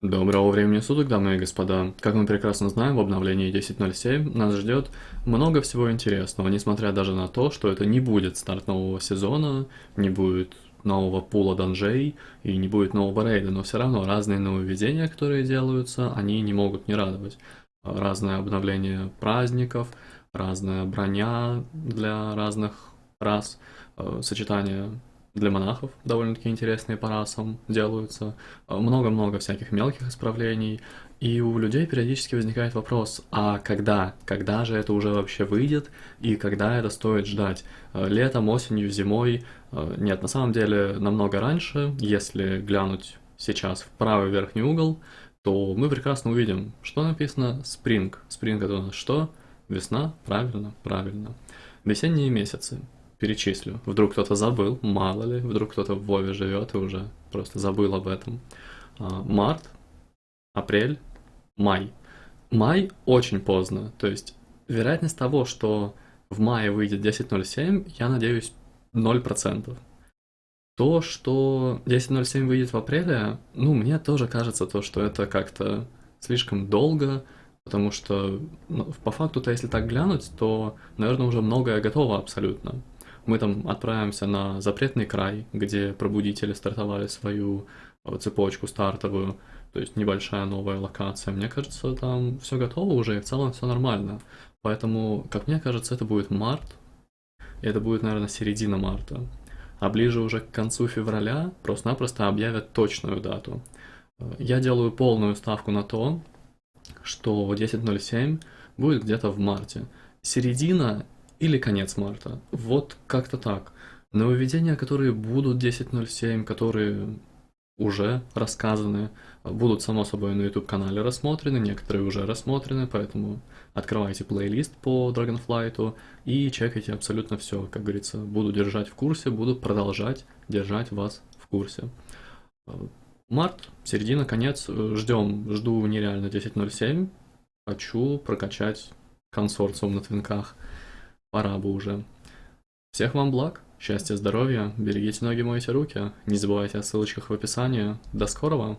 Доброго времени суток, дамы и господа. Как мы прекрасно знаем, в обновлении 10.07 нас ждет много всего интересного, несмотря даже на то, что это не будет старт нового сезона, не будет нового пула данжей и не будет нового рейда, но все равно разные нововведения, которые делаются, они не могут не радовать. Разное обновление праздников, разная броня для разных рас, э, сочетание для монахов довольно-таки интересные по расам делаются, много-много всяких мелких исправлений, и у людей периодически возникает вопрос, а когда? Когда же это уже вообще выйдет, и когда это стоит ждать? Летом, осенью, зимой? Нет, на самом деле намного раньше, если глянуть сейчас в правый верхний угол, то мы прекрасно увидим, что написано Spring. Spring это у нас что? Весна? Правильно, правильно. Весенние месяцы перечислю. Вдруг кто-то забыл, мало ли, вдруг кто-то в Вове живет и уже просто забыл об этом. А, март, апрель, май. Май очень поздно, то есть вероятность того, что в мае выйдет 10.07, я надеюсь, 0%. То, что 10.07 выйдет в апреле, ну, мне тоже кажется то, что это как-то слишком долго, потому что ну, по факту-то, если так глянуть, то, наверное, уже многое готово абсолютно мы там отправимся на запретный край, где пробудители стартовали свою э, цепочку стартовую, то есть небольшая новая локация. Мне кажется, там все готово уже, и в целом все нормально. Поэтому, как мне кажется, это будет март, и это будет, наверное, середина марта. А ближе уже к концу февраля просто-напросто объявят точную дату. Э, я делаю полную ставку на то, что 10.07 будет где-то в марте. Середина или конец марта. Вот как-то так. Нововведения, которые будут 10.07, которые уже рассказаны, будут, само собой, на YouTube-канале рассмотрены, некоторые уже рассмотрены, поэтому открывайте плейлист по Dragonflight и чекайте абсолютно все. Как говорится, буду держать в курсе, буду продолжать держать вас в курсе. Март, середина, конец, ждем, жду нереально 10.07, хочу прокачать консорциум на твинках. Пора бы уже. Всех вам благ, счастья, здоровья, берегите ноги, мойте руки, не забывайте о ссылочках в описании. До скорого!